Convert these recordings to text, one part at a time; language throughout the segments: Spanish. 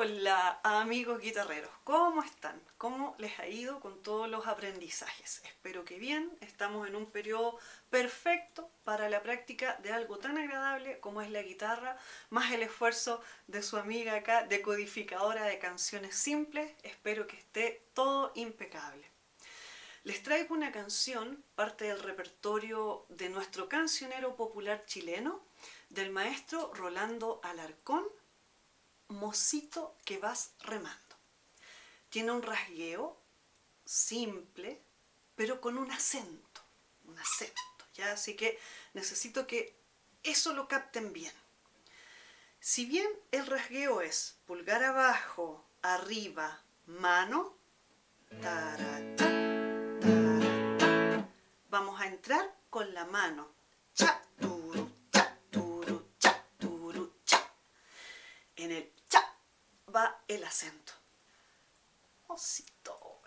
Hola amigos guitarreros, ¿cómo están? ¿Cómo les ha ido con todos los aprendizajes? Espero que bien, estamos en un periodo perfecto para la práctica de algo tan agradable como es la guitarra, más el esfuerzo de su amiga acá, decodificadora de canciones simples, espero que esté todo impecable. Les traigo una canción, parte del repertorio de nuestro cancionero popular chileno, del maestro Rolando Alarcón, Mocito que vas remando. Tiene un rasgueo simple, pero con un acento, un acento, ¿ya? Así que necesito que eso lo capten bien. Si bien el rasgueo es pulgar abajo, arriba, mano, vamos a entrar con la mano, cha, En el va el acento. Osito.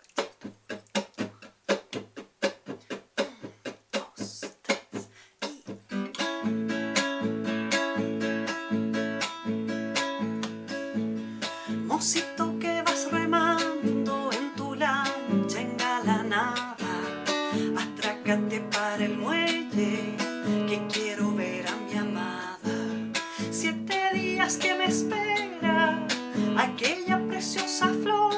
Mocito que vas remando en tu lancha engalanada, atrácate para el muelle, que aquella preciosa flor,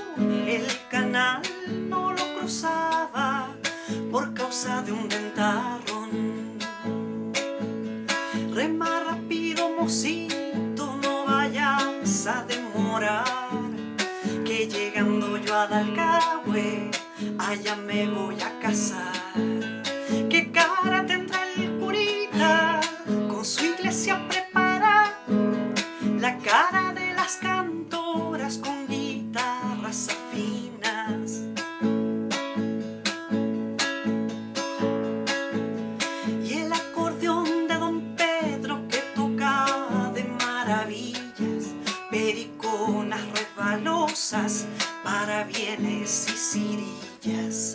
el canal no lo cruzaba por causa de un ventarrón. Rema rápido, mocito, no vayas a demorar, que llegando yo a Dalcahue, allá me voy a casar. ¿Qué cara tendrá el curita con su iglesia preparada? La cara las cantoras con guitarras afinas. Y el acordeón de don Pedro que tocaba de maravillas periconas resbalosas para bienes y cirillas